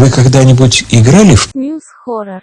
Вы когда-нибудь играли в News Хоррор.